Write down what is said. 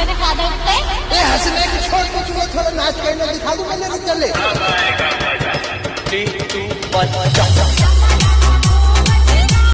पे दिखा दो ए हंसने की छोड़ कुछ वो थोड़ा नाच करना दिखा दूँ मैंने चले।